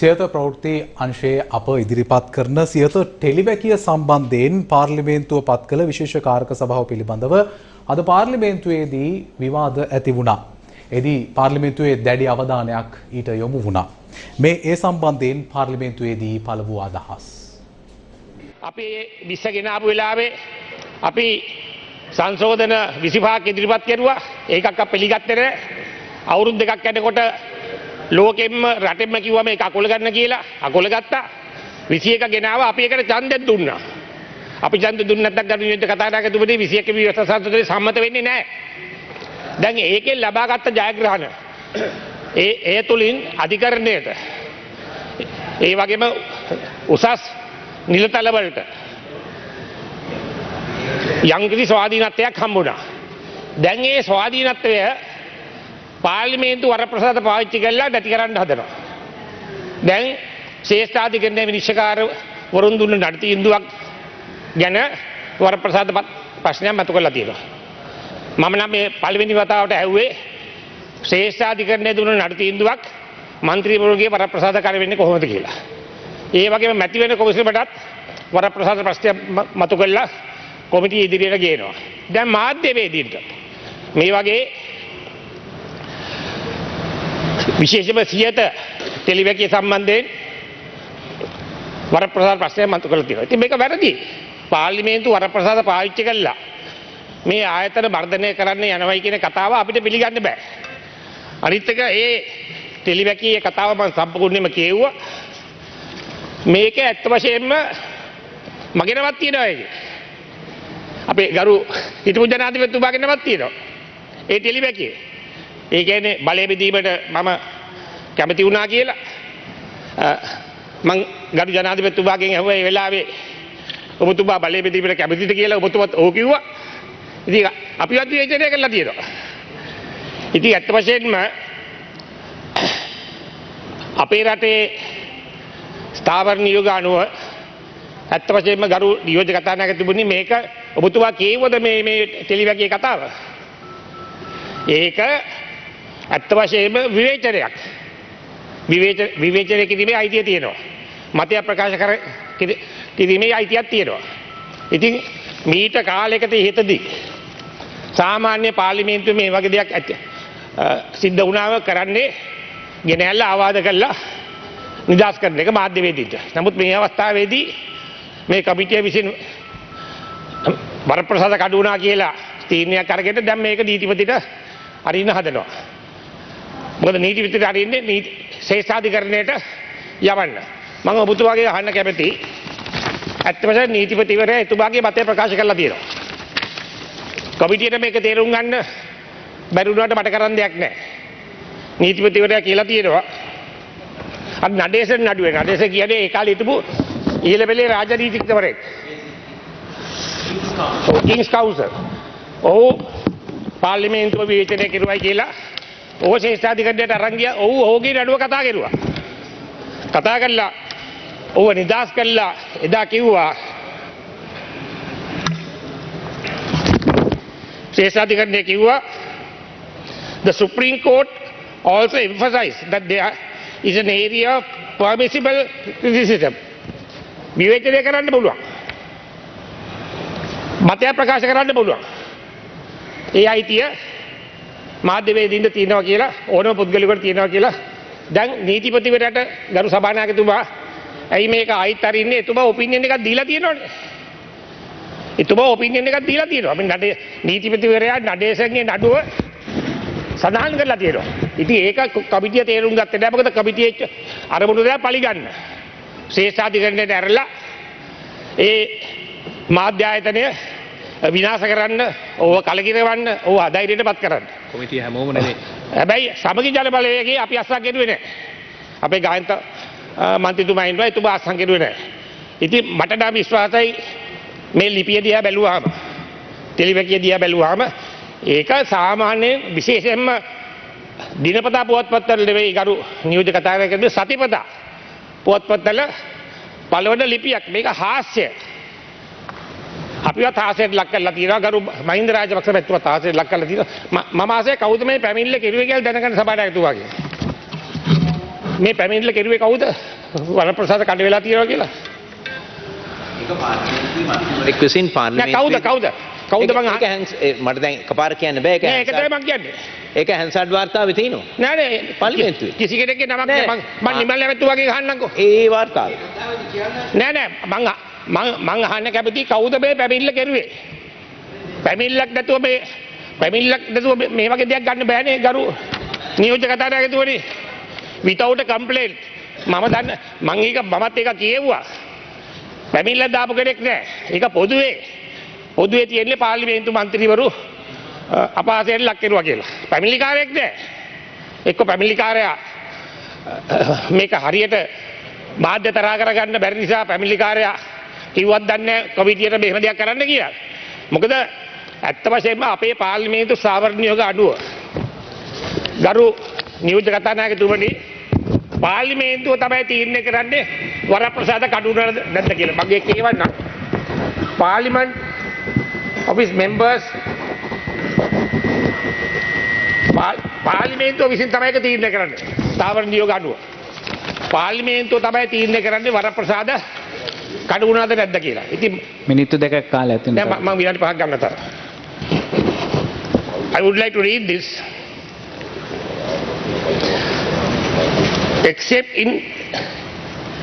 සියත ප්‍රවෘත්ති අංශයේ අප ඉදිරිපත් කරන සියත ටෙලිවැකිය සම්බන්ධයෙන් පාර්ලිමේන්තුව පත් කළ විශේෂ කාරක සභාව පිළිබඳව අද පාර්ලිමේන්තුවේදී විවාද ඇති වුණා. එදී පාර්ලිමේන්තුවේ දැඩි අවධානයක් ඊට යොමු වුණා. මේ ඒ සම්බන්ධයෙන් පාර්ලිමේන්තුවේදී පළ වූ අදහස්. අපි විස්ස ගෙනාපු වෙලාවේ අපි සංශෝධන විසිපාක් ඉදිරිපත් කෙරුවා ඒකක් අප පිළිගත්තර අවුරුදු දෙකක් යනකොට ලෝකෙම්ම රටෙම්ම කිව්වම ඒක අකුල ගන්න කියලා. අකුල ගත්තා. විසි එක ගෙනාව. අපි එකට ඡන්දෙත් දුන්නා. අපි ඡන්ද දුන්නේ නැත්නම් ගරු නියෝජ්‍ය කතානායකතුමනි 21 විවස්ථා සංසදයේ සම්මත වෙන්නේ නැහැ. දැන් ඒකෙන් ලබාගත් ජයග්‍රහණ ඒ ඒ තුලින් අධිකරණයට ඒ වගේම උසස් නිලතලවලට යංකිසි ස්වාධීනත්වයක් හම්බුණා. දැන් ඒ ස්වාධීනත්වය පාර්ලිමේන්තු වරප්‍රසාද පාවිච්චි කරලා නැති කරන්න හදනවා. දැන් ශේෂ්ඨාධිකරණයේ විනිශ්චයකාර වරුන් දුන්න නඩ තීන්දුවක් ගැන වරප්‍රසාද ප්‍රශ්නයක් මතු කරලා තියෙනවා. මම නම් මේ පළවෙනි වතාවට ඇහුවේ ශ්‍රේෂ්ඨාධිකරණයේ දුන්න නඩ තීන්දුවක් මන්ත්‍රීවරුන්ගේ වරප්‍රසාද කර වෙන්නේ කොහොමද කියලා. ඒ වගේම මැති වෙන කොමිසමටත් වරප්‍රසාද ප්‍රශ්නය මතු කරලා කොමිටිය ඉදිරියට ගේනවා. දැන් මාධ්‍යවේදීන්ට මේ වගේ විශේෂම සියත ටෙලිවැකිය සම්බන්ධයෙන් වරප්‍රසාද ප්‍රශ්නය මතු කරලා තියෙනවා. ඉතින් මේක වැරදි. පාර්ලිමේන්තු වරප්‍රසාද පාවිච්චි කළා මේ ආයතන වර්ධනය කරන්න යනවයි කියන කතාව අපිට පිළිගන්න බෑ. අනිත් එක ඒ ටෙලිවැකියේ කතාව මම සම්පූර්ණයෙන්ම කියෙව්වා. මේක ඇත්ත වශයෙන්ම මගෙනවත් තියෙනවා ඒක. අපේ ගරු හිටපු ජනාධිපතිතුමාගෙනවත් තියෙනවා. ඒ ටෙලිවැකියේ. ඒ කියන්නේ බලය බෙදීමට මම කැමති වුණා කියලා මං ගරු ජනාධිපතිතුමාගෙන් ඇහුවා ඒ වෙලාවේ ඔබතුමා බලය බෙදීමට කැමතිද කියලා ඔබතුමාත් ඔව් කිව්වා. ඉතින් අපිවත් විවේචනය කරලා තියෙනවා. ඉතින් ඇත්ත වශයෙන්ම අපේ රටේ ස්ථාවර නියෝග අනුව ඇත්ත වශයෙන්ම ගරු නියෝජ්‍ය කතානායක තිබුණේ මේක ඔබතුමා කියවද මේ මේ ටෙලිවැකිය කතාව. ඒක ඇත්ත වශයෙන්ම විවේචනයක්. විවේචනය කිරීමේ අයිතිය තියෙනවා. මතය ප්‍රකාශ කර කිරීමේ අයිතියක් තියෙනවා. ඉතින් මීට කාලෙකට ඉහතදී සාමාන්‍ය පාර්ලිමේන්තුවේ මේ වගේ දෙයක් ඇති සිද්ධ වුණාම කරන්නේ ගෙනැල්ල ආවාද කළා නිදහස් කරන එක මාධ්‍යවේදීන්ට. නමුත් මේ අවස්ථාවේදී මේ කමිටිය විසින් වරප්‍රසාද කඩු වුණා කියලා තීරණයක් අරගෙන දැන් මේක නීතිපතිට අරින්න හදනවා. මොකද නීතිපතිට අරින්නේ නීති ශේෂාධිකරණයට යවන්න. මම ඔබතුමාගේ අහන්න කැමති ඇත්ත වශයෙන්ම නීතිපතිවරයා එතුමාගේ මතය ප්‍රකාශ කරලා තියෙනවා. කමිටියට මේක තේරුම් ගන්න බැරි වුණාට මට කරන්න දෙයක් නැහැ. නීතිපතිවරයා කියලා තියෙනවා අර නඩේසන් නඩුවේ නඩේස කියන්නේ ඒ කාලේ හිටපු ඉහළ පෙළේ රාජනීතිඥවරයෙක්. Kings counsel. ඔහු පාර්ලිමේන්තුව විවේචනය කෙරුවයි කියලා ඔහු ශේෂ්ඨාධිකරණයට අරන් ගියා. ඔහු ඔහුගේ නඩුව කතා කෙරුවා. කතා කළා ඔහුව නිදහස් කළා එදා කිව්වා ශේෂ්ඨාධිකරණය කිව්වා the Supreme Court also emphasized that there is an area of permissible criticism. විවේචනය කරන්න පුළුවන්. මතයක් ප්‍රකාශ කරන්න පුළුවන්. ඒ අයිතිය මාධ්‍යවේදීන්ට තියෙනවා කියලා ඕනම පුද්ගලයෙකුට තියෙනවා කියලා දැන් නීතිපතිවරයාට ගරු සභානායකතුමා ඇයි මේක ආයිත් අරින්නේ එතුමා ඔපිනියන් එකක් දීලා තියෙනවනේ. එතුමා ඔපිනියන් එකක් දීලා තියෙනවා. අපි නඩේ නීතිපතිවරයා නඩේසන්ගේ නඩුව සඳහන් කරලා තියෙනවා. ඉතින් ඒක කමිටිය තේරුම් ගත්තේ නැහැ. මොකද කමිටියේ අරමුණු දෙයක් පරිගන්න. ශේෂාධිකරණයට ඇරලා ඒ මාධ්‍ය ආයතනය විනාශ කරන්න, ඕව කලකිරවන්න, ඕව අධෛර්යයට පත් කරන්න. කොමිටිය හැමෝම නෙවෙයි. හැබැයි සමගි ජල බලවේගයේ අපි අස්සක් ගෙඩුවේ නැහැ. අපේ ගායන්ත මන්ත්‍රීතුමා ඉන්නවා එතුමා අස්සක් ගෙඩුවේ නැහැ. ඉතින් මට නම් විශ්වාසයි මේ ලිපිය දිහා බැලුවාම ටෙලිවැකිය දිහා බැලුවාම ඒක සාමාන්‍යයෙන් විශේෂයෙන්ම දිනපතා පුවත්පත්වල නෙවෙයි ගරු නියෝජ්‍ය කතානායකතුමා සතිපතා පුවත්පත්වල පළවන ලිපියක් මේක හාස්‍ය අපිවත් හාසයට ලක් කරලා තියෙනවා. ගරු මහින්ද රාජපක්ෂ මැතිතුමා හාසයට ලක් කරලා තියෙනවා. මම ආසේ කවුද මේ පැමිණිල්ල කෙරුවේ කියලා දැනගන්න සභාවට ඇතුවාගේ මේ පැමිණිල්ල කෙරුවේ කවුද? වනප්‍රසාද කඩ වෙලා තියෙනවා කියලා. එක් විසින් නෑ පාර්ලිමේන්තුවේ- කවුද කවුද? කවුද මං ඒක- ඒක අහ- හැන්ස්- ඒ මට දැන් එකපාර කියන්න බෑ. ඒක නෑ ඒක තමයි මං කියන්නේ. ඒක හැන්සඩ් වාර්තාවේ තියෙනවා. නෑ නෑ පාර්ලිමේන්තුවේ. කිසි කෙනෙක්ගේ නමක් නෑ. මං මං නිමල් ඇමැත්තු වගේ අහන්නම්කෝ ඒ වාර්තාව. නෑ නෑ මං අ- මං මං අහන්න කැමති කවුද මේ පැමිණිල්ල කෙරුවේ? පැමිණිල්ලක් නැතුව මේ පැමිණිල්ලක් නැතුව මේ- මේ වගේ දෙයක් ගන්න බෑනේ ගරු. නියෝජ්‍ය කතානායකතුමනි without a complaint. මම දන්න මං ඒක මමත් ඒක කියෙව්වා. පැමිණිල්ල දාපු කෙනෙක් නෑ. ඒක පොදුවේ. පොදුවේ තියෙන්නේ පාර්ලිමේන්තු මන්ත්‍රීවරු අ, අපහාසයට ලක් කෙරුවා කියලා. පැමිණිලිකාරයෙක් නෑ. එක්ක පැමිණිලිකාරයා. මේක හරියට මාධ්‍ය තරා කරගන්න බැරි නිසා පැමිණිලිකාරයා කිව්වත් දන්නේ කොමිටියට මෙහෙම දෙයක් කරන්න කියලා. මොකද ඇත්ත වශයෙන්ම අපේ පාර්ලිමේන්තු සාවරණියෝග අඩුව. ගරු නියෝජ්‍ය කතානායකතුමනි පාර්ලිමේන්තුව තමයි තීරණය කරන්නේ වරප්‍රසාද කඩුනද නැද්ද කියලා. මගේ කියවන්න. පාර්ලිමන්ට් office members පා- පාර්ලිමේන්තුව විසින් තමයි ඒක තීරණය කරන්නේ. ස්ථාවර නියෝග අනුව. පාර්ලිමේන්තුව තමයි තීරණය කරන්නේ වරප්‍රසාද කඩු වුණාද නැද්ද කියලා. ඉතින් මිනිත්තු දෙකක් කාලය ඇතින් දැන් මම විනාඩි 5ක් ගන්න තර. I would like to read this. Except in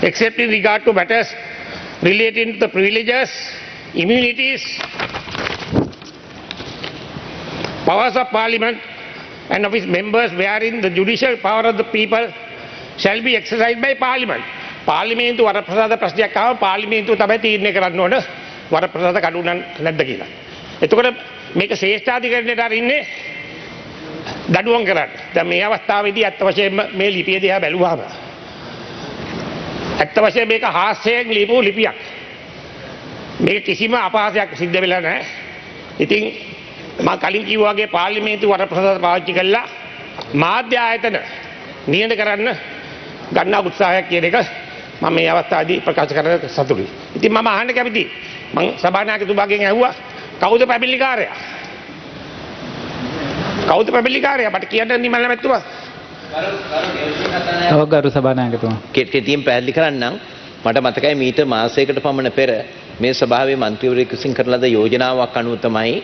except in regard to matters relating to the privileges, immunities, powers of parliament and of its members wherein the judicial power of the people shall be exercised by parliament. පාර්ලිමේන්තු වරප්‍රසාද ප්‍රශ්නයක් ආව පාර්ලිමේන්තුව තමයි තීරණය කරන්න ඕන වරප්‍රසාද කඩු නම් නැද්ද කියලා. එතකොට මේක ශ්‍රේෂ්ඨාධිකරණයට අරින්නේ දඩුවම් කරන්න. දැන් මේ අවස්ථාවේදී ඇත්ත වශයෙන්ම මේ ලිපිය දිහා බැලුවාම ඇත්ත වශයෙන් මේක හාස්‍යයෙන් ලියපු ලිපියක්. මේක කිසිම අපහාසයක් සිද්ධ වෙලා නැහැ. ඉතින් මම කලින් කිව්වා වගේ පාර්ලිමේන්තු වරප්‍රසාද පාවිච්චි කළා මාධ්‍ය ආයතන නියඳ කරන්න ගන්නා උත්සාහයක් කියන එක මම මේ අවස්ථාවේදී ප්‍රකාශ කරන්න සතුටුයි. ඉතින් මම අහන්න කැමතියි. මම සභානායකතුමාගෙන් ඇහුවා කවුද පැමිණිලිකාරයා? කවුද පැමිණිලිකාරයා? මට කියන්න නිමල් නැමැත්තුමා. ඔව් ගරු සභානායකතුමා කෙටියෙන් පැහැදිලි කරන්නම් මට මතකයි මීට මාසයකට පමණ පෙර මේ සභාවේ මන්ත්‍රීවරයෙකු විසින් කරන ලද යෝජනාවක් අනුව තමයි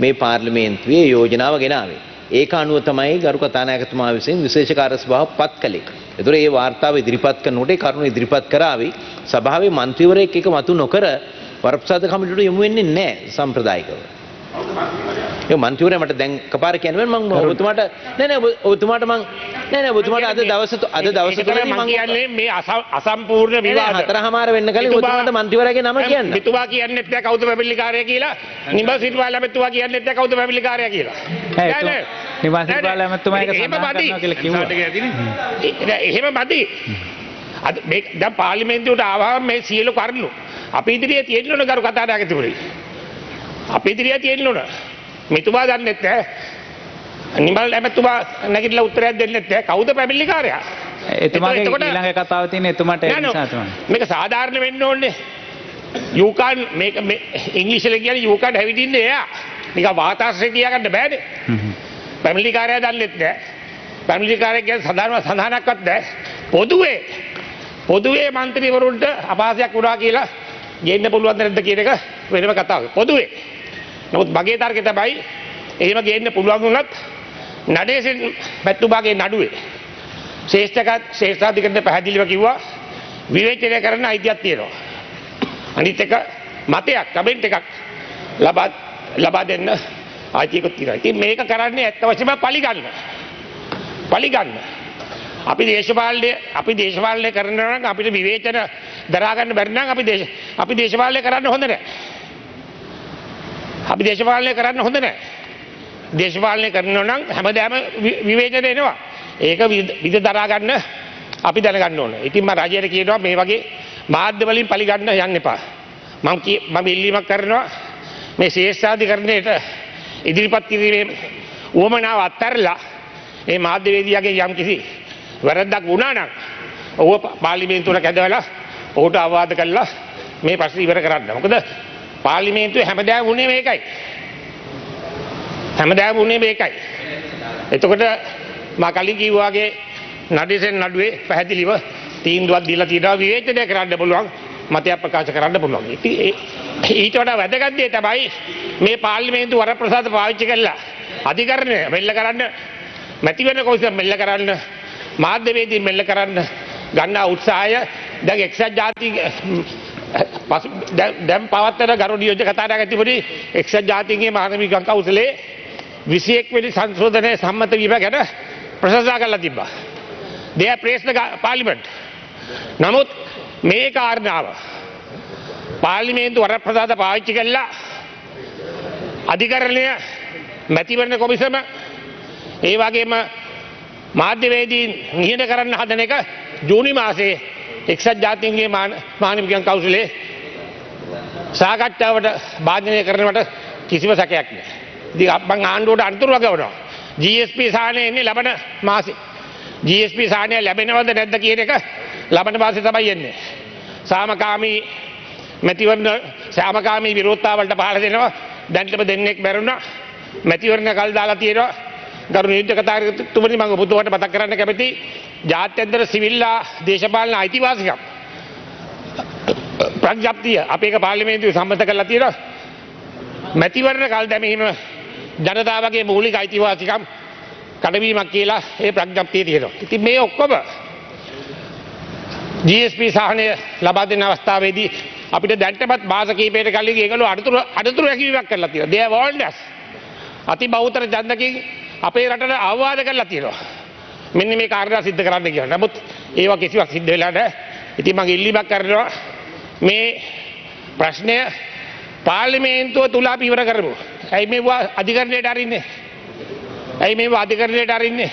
මේ පාර්ලිමේන්තුවේ යෝජනාව ගෙනාවේ. ඒක අනුව තමයි ගරු කතානායකතුමා විසින් විශේෂ කාර්ය සභාව පත් කළේ. ඒතර ඒ වාර්තාව ඉදිරිපත් කරනකොට ඒ කරුණ ඉදිරිපත් කරાવી සභාවේ මන්ත්‍රීවරයෙක් එක මතු නොකර වරප්‍රසාද කමිටුවට යොමු වෙන්නේ නැහැ සම්ප්‍රදායිකව. ඒ මන්ත්‍රීවරයා මට දැන් කපාර කියන්නේ මම ඔබතුමාට නෑ නෑ ඔබ- ඔබතුමාට මං නෑ නෑ ඔබතුමාට අද දවස අද දවස තුලදී මම කියන්නේ මේ අස- අසම්පූර්ණ විවාද. හතරහමාර වෙන්න කලින් ඔබතුමාට මන්ත්‍රීවරයාගේ නම කියන්න. මෙතුමා කියන්නෙත් නෑ කවුද පැමිණිලිකාරයා කියලා. නිබල් සිටුවා ළමැතුමා කියන්නෙත් නෑ කවුද පැමිණිලිකාරයා කියලා. ඈ, නෑ, නෑ. එතුමා- නිබල් සිටුවා නෑ, නෑ. ළමැතුමා ඒක සඳහන්. කරනවා කියලා කිව්වා. එහෙම මදි. අද මේ දැන් පාර්ලිමේන්තුවට ආවම මේ සියලු කරුණු අපි ඉදිරියේ තියෙන්න ඕන කරු කතානායකතුමනි. අපි ඉදිරියේ තියෙන්න ඕන. මෙතුමා දන්නෙත් නෑ. නිමල් ඇමතුමා නැගිටලා උත්තරයක් දෙන්නෙත් නෑ කවුද පැමිණිලිකාරයා? එතුමාගේ ඊළඟ කතාව තියෙන එතුමාට ඒ. නිසා තමයි මේක සාධාරණ වෙන්න ඕනේ. you can මේක ඉංග්‍රීසියෙන් කියන්නේ you can have it in the air. නිකන් වාතාශ්‍රය කියාගන්න බෑනේ. හ්ම් හ්ම්. පැමිලි කාර්යය දන්නෙත් නෑ. පැමිලි කාර්යය කියන්නේ සඳහන් සඳහනක්වත් නෑ. පොදුවේ පොදුවේ മന്ത്രിවරුන්ට අපහාසයක් වුණා කියලා ගේන්න පුළුවන් නැද්ද කියන එක වෙනම කතාවක්. පොදුවේ. නමුත් මගේ තර්කය තමයි එහෙම ගේන්න පුළුවන් වුණත් නඩේසෙන් පැතුමාගේ නඩුවේ ශ්‍රේෂ්ඨකත් ශ්‍රේෂ්ඨාධිකරණය පැහැදිලිව කිව්වා විවේචනය කරන්න අයිතියක් තියෙනවා. අනිත් එක මතයක් කමෙන්ට් එකක් ලබා ලබා දෙන්න අයිතියකුත් තියෙනවා. ඉතින් මේක කරන්නේ ඇත්ත වශයෙන්ම පරිගන්න. පරිගන්න. අපි දේශපාලනය අපි දේශපාලනය කරනවා නම් අපිට විවේචන දරා ගන්න බැරි නම් අපි දේශ අපි දේශපාලනය කරන්න හොඳ නැහැ. අපි දේශපාලනය කරන්න හොඳ නැහැ. දේශපාලනය කරනවා නම් හැමදාම වි- විවේචන එනවා. ඒක විද විද දරා ගන්න අපි දැනගන්න ඕන. ඉතින් මම රජයට කියනවා මේ වගේ මාධ්‍ය වලින් පරිගන්න යන්න එපා. මම කිය මම ඉල්ලීමක් කරනවා මේ ශේෂ්ඨාධිකරණයට ඉදිරිපත් කිරීමේ උවමනාව අත්හැරලා මේ මාධ්‍යවේදියාගේ යම් කිසි වැරද්දක් වුණා නම් ඔහුව පා- පාර්ලිමේන්තුවට කැඳවලා ඔහුට අවවාද කළා මේ ප්‍රශ්න ඉවර කරන්න. මොකද පාර්ලිමේන්තුවේ හැමදාම වුණේ මේකයි. හැමදාම වුණේ මේකයි. එතකොට මා කලින් කිව්වාගේ නඩිසෙන් නඩුවේ පැහැදිලිව තීන්දුවක් දීලා තියෙනවා විවේචනය කරන්න පුළුවන් මතයක් ප්‍රකාශ කරන්න පුළුවන්. ඉතින් ඒ- ඊට වඩා වැදගත් දේ තමයි මේ පාර්ලිමේන්තු වරප්‍රසාද පාවිච්චි කළා අධිකරණය මෙල්ල කරන්න මැතිවරණ කොමිසම මෙල්ල කරන්න මාධ්‍යවේදී මෙල්ල කරන්න ගන්නා උත්සාහය දැන් එක්සත් ජාති පසු දැන්- දැන් පවත්තන ගරු නියෝජ්‍ය කතානායක ඇතිපුරි එක්සත් ජාතීන්ගේ මානවික කවුන්සිලේ 21 වෙනි සංශෝධනය සම්මත වීම ගැන ප්‍රශංසා කරලා තිබ්බා. they have praised the ga- parliament. නමුත් මේ කාරණාව පාර්ලිමේන්තු වරප්‍රසාද පාවිච්චි කළා අධිකරණය මැතිවරණ කොමිසම ඒ වගේම මාධ්‍යවේදීන් නිහඬ කරන්න හදන එක ජූනි මාසේ එක්සත් ජාතීන්ගේ මානවිකයන් කවුසිලේ සාකච්ඡාවට භාජනය කරනවට කිසිම සැකයක් නෑ. ඉතින් අපන් ආණ්ඩුවට අන්තුරුව ගවනවා. GSP සාහනය එන්නේ ලබන මාසේ. GSP සාහනය ලැබෙනවද නැද්ද කියන එක ලබන මාසේ තමයි එන්නේ. සාමකාමී මැතිවරණ සාමකාමී විරෝධතාවලට පහළ දෙනවා. දැන්ටම දෙන්නෙක් මැරුණා. මැතිවරණ කල් දාලා තියෙනවා. ගරු නියෝජ්‍ය කතානායකතුමනි මම ඔබතුමාට මතක් කරන්න කැමති ජාත්‍යන්තර සිවිල්ලා දේශපාලන අයිතිවාසිකම් ප්‍රඥප්තිය අපේ එක පාර්ලිමේන්තුවේ සම්මත කරලා තියෙනවා මැතිවරණ කල් දැමීම ජනතාවගේ මූලික අයිතිවාසිකම් කඩවීමක් කියලා ඒ ප්‍රඥප්තිය තියෙනවා. ඉතින් මේ ඔක්කොම GSP සහනය ලබා දෙන අවස්ථාවේදී අපිට දැන්ටමත් මාස කීපයකට කලින් ඒගොල්ලෝ අඩතුරු අඩතුරු හැකියාවක් කරලා තියෙනවා. they have warned us. අති බහුතර ඡන්දකින් අපේ රටට අවවාද කරලා තියෙනවා. මෙන්න මේ කාරණා සිද්ධ කරන්න කියලා. නමුත් ඒවා කිසිවක් සිද්ධ වෙලා නැහැ. ඉතින් මම ඉල්ලීමක් කරනවා මේ ප්‍රශ්නය පාර්ලිමේන්තුව තුල අපි ඉවර කරමු. ඇයි මේවා අධිකරණයට අරින්නේ? ඇයි මේවා අධිකරණයට අරින්නේ?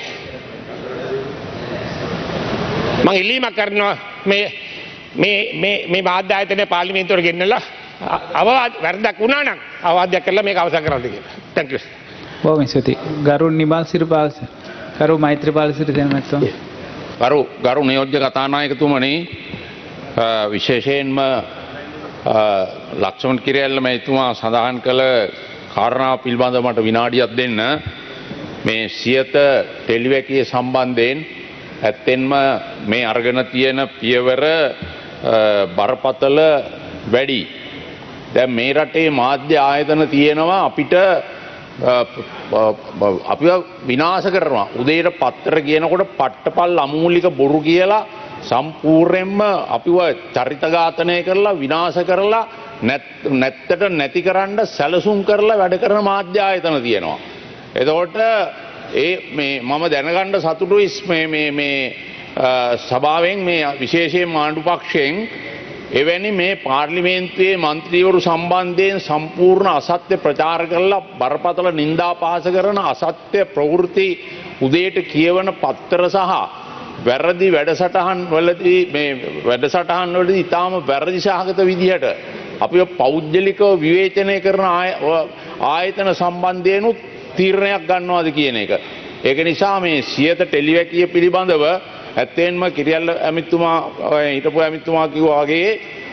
මම ඉල්ලීමක් කරනවා මේ මේ මේ මේ මාධ්‍ය ආයතනය පාර්ලිමේන්තුවට ගෙන්නලා අවවාද වැරදක් වුණා නම් අවවාදයක් කරලා මේක අවසන් කරන්න කියලා. thank you. බොහොම ස්තුතියි. ගරු නිමල් සිරිපාල ගරු මෛත්‍රීපාල සිරිසේන මැතිතුමා. ගරු ගරු නියෝජ්‍ය කතානායකතුමනි විශේෂයෙන්ම ලක්ෂමන් කිරඇල්ල මැතුමා සඳහන් කළ කාරණාව පිල්බඳ මට විනාඩියක් දෙන්න මේ සියත ටෙලිවැකිය සම්බන්ධයෙන් ඇත්තෙන්ම මේ අර්ගන තියෙන පියවර බරපතල වැඩි. දැන් මේ රටේ මාධ්‍ය ආයතන තියෙනවා අපිට අපි විනාශ කරනවා උදේට පත්තර කියනකොට පට්ටපල් අමූලික බොරු කියලා සම්පූර්යෙන්ම අපිව චරිතඝාතනය කරලා විනාශ කරලා නැත්තට නැති කරන්න සැලසුම් කරලා වැඩ කරන මාධ්‍ය ආයතන තියෙනවා. එතකොට ඒ මේ මම දැනගණ්ඩ සතුටු ඉස් මේ සභාවෙන් මේ විශේෂයෙන් ආණ්ඩු පක්ෂයෙන් එවැනි මේ පාර්ලිමේන්තුවේ මන්ත්‍රීවරු සම්බන්ධයෙන් සම්පූර්ණ අසත්‍ය ප්‍රචාර කරලා බරපතල නින්දා පහස කරන අසත්‍ය ප්‍රවෘත්ති උදේට කියවන පත්තර සහ වැරදි වැඩසටහන් වලදී මේ වැඩසටහන් වලදී ඉතාම වැරදි සහගත විදිහට අපි පෞද්ගලිකව විවේචනය කරන ආයතන සම්බන්ධයනුත් තීරණයක් ගන්නවාද කියන එක. ඒක නිසා මේ සියත ටෙලිවැකිය පිළිබඳව ඇත්තෙන්ම කිරියල්ල ඇමිත්තුමා හිටපු ඇමිත්තුමා කිව්වාගේ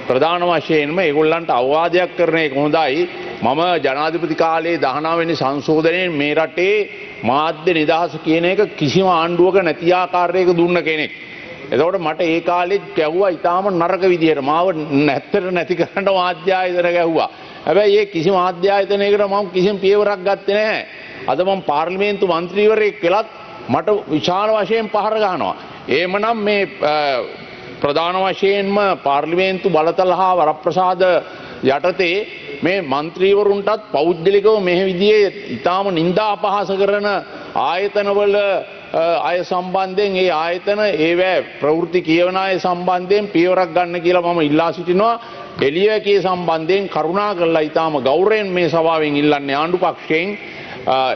ප්‍රධාන වශයෙන්ම ඒගොල්ලන්ට අවවාදයක් කරන එක හොඳයි මම ජනාධිපති කාලයේ දහනාවනි සංශෝධනයෙන් මේ රටේ මාධ්‍ය නිදහස කියන එක කිසිම ආණ්ඩුවක නැතිආකාරයක දුන්න කෙනෙක්. එතකොට මට ඒ කාලෙත් කැව්වා ඉතාම නරක විදිහට මාව නැත්තට නැති කරන්න මාධ්‍යායතන ගැහ්වා. හැබැයි ඒ කිසි මාධ්‍යායතනයකට මම කිසිම පියවරක් ගත්තේ නැහැ. අද මම පාර්ලිමේන්තු මන්ත්‍රීවරයෙක් කළත් මට විශාල වශයෙන් පහර ගහනවා. ඒමනම් මේ ප්‍රධාන වශයෙන්ම පාර්ලිමේන්තු බලතල හා වරප්‍රසාද යටතේ මේ මන්ත්‍රීවරුන්ටත් පෞද්ගලිකව මෙහ විදිේ ඉතාම නින්දා අපහස කරන ආයතනවල අය සම්බන්ධයෙන් ඒ ආයතන ඒවෑ ප්‍රවෘති කියවන අය සම්බන්ධයෙන් පියවරක් ගන්න කියලා මම ඉල්ලා සිටිනවා. එලියකේ සම්බන්ධයෙන් කරුණා කරලා ඉතාම ගෞරයෙන් මේ සභාවෙන් ඉල්ලන්නේ ආණ්ඩු පක්ෂයෙන්.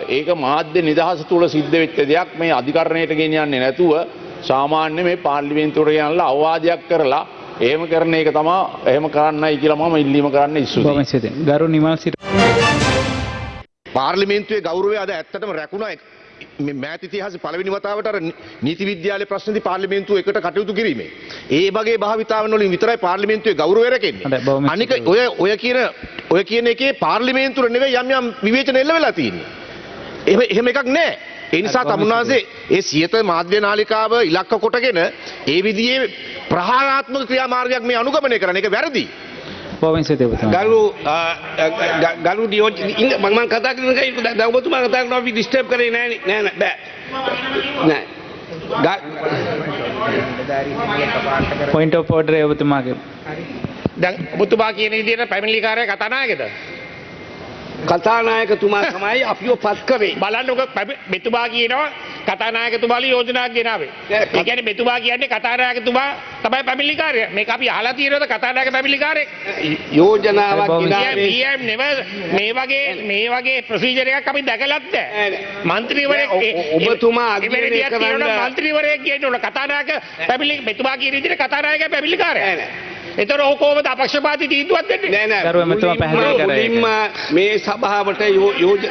ඒක මාධ්‍ය නිදහස තුළ සිද්ධ වෙච්ච දෙයක්. මේ අධිකරණයට ගෙනියන්නේ නැතුව සාමාන්‍ය මේ පාර්ලිමේන්තුවට යනලා අවවාදයක් කරලා එහෙම කරන එක තමා එහෙම කරන්නයි කියලා මම ඉල්ලීම කරන්න ස්තුතියි. ගරු නිමල් සිරි පාර්ලිමේන්තුවේ ගෞරවය අද ඇත්තටම රැකුණා මෑත ඉතිහාස පළවෙනි වතාවට අර නීති විද්‍යාලයේ ප්‍රශ්නදී පාර්ලිමේන්තුව එකට කටයුතු කිරීමේ. ඒ වගේ භාවිතාවන් වලින් විතරයි පාර්ලිමේන්තුවේ ගෞරවය රැකෙන්නේ. අනික. ඔය ඔය කියන ඔය කියන එකේ පාර්ලිමේන්තුව නෙවෙයි යම් යම් විවේචන එල්ල වෙලා තියෙන්නේ. එහෙම එහෙම එකක් නැහැ. ඒ නිසා තමුන්නාසේ ඒ සියත මාධ්‍ය නාලිකාව ඉලක්ක කොටගෙන ඒ විදිහේ ප්‍රහාරාත්මක ක්‍රියාමාර්ගයක් මේ අනුගමනය කරන එක වැරදි. පොවින්ස දෙවතුමා ගරු ගරු ඩියෝජ මං කතා කරන එක දැන් ඔබතුමා කතා කරනවා අපි ඩිස්ටර්බ් කරේ නෑ නෑ නෑ බෑ. නෑ. පොයින්ට ඔෆ් ඕඩර් ඔබතුමාගේ දැන් ඔබතුමා කියන විදිහට පැමිණිලිකාරය කතානායකද? කතානායකතුමා තමයි අපිව පත් කරේ බලන්නකො මෙතුමා කියනවා කතානායකතුමාලි යෝජනාවක් ගෙනාවේ. නෑ, ඒ කියන්නේ මෙතුමා කියන්නේ කතානායකතුමා තමයි පැමිණිලිකාරය. මේක අපි අහලා තියෙනවද කතානායක පැමිණිලිකාරයෙක්? යෝජනාවක් ගෙනාවේ PM නෙව මේ වගේ මේ වගේ ප්‍රොසීජර් එකක් අපි දැකලත් නැහැ. මන්ත්‍රීවරයෙක් ඔබතුමා කරන්න- කියනවනම් මන්ත්‍රීවරයෙක් කියන්න ඕන කතානායක පැමිණිලි මෙතුමා කියන විදිහට කතානායක පැමිණිලිකාරය. ඔහු කොහොමද අපක්ෂපාතී තීන්දුවක් දෙන්නේ? නෑ නෑ ගරු ඇමතුමා පැහැදිලි කරා. මුලින්ම මේ සභාවට යෝජ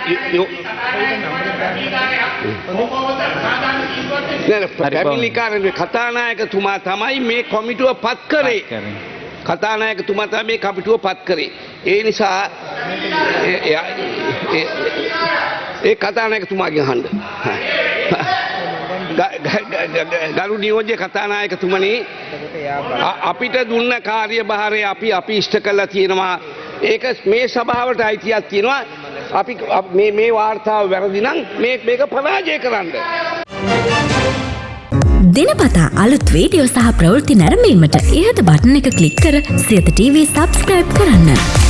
කතානායකතුමා තමයි මේ කොමිටුව පත් කරේ. කතානායකතුමා තමයි මේ කමිටුව පත් කරේ. ඒ නිසා ඒ- එයා- ඒ- ඒ කතානායකතුමාගෙන් අහන්න. ගරු නියෝජ්‍ය කතානායකතුමනි අපිට දුන්න කාර්යභාරය අපි අපි ඉෂ්ට කළා තියෙනවා. ඒක මේ සභාවට අයිතියක් තියෙනවා. අපි අප- මේ මේ වාර්තාව වැරදි නම් මේ මේක පරාජය කරන්න. දිනපතා අලුත් වීඩියෝ සහ ප්‍රවෘත්ති නැරඹීමට ඉහත බටන එක ක්ලික් කර සියත TV සබස්ක්‍රයිබ් කරන්න.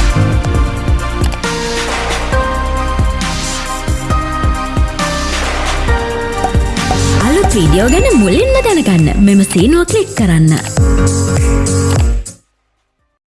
වීඩියෝ ගැන මුලින්ම දැනගන්න මෙම සීනුව කලික් කරන්න.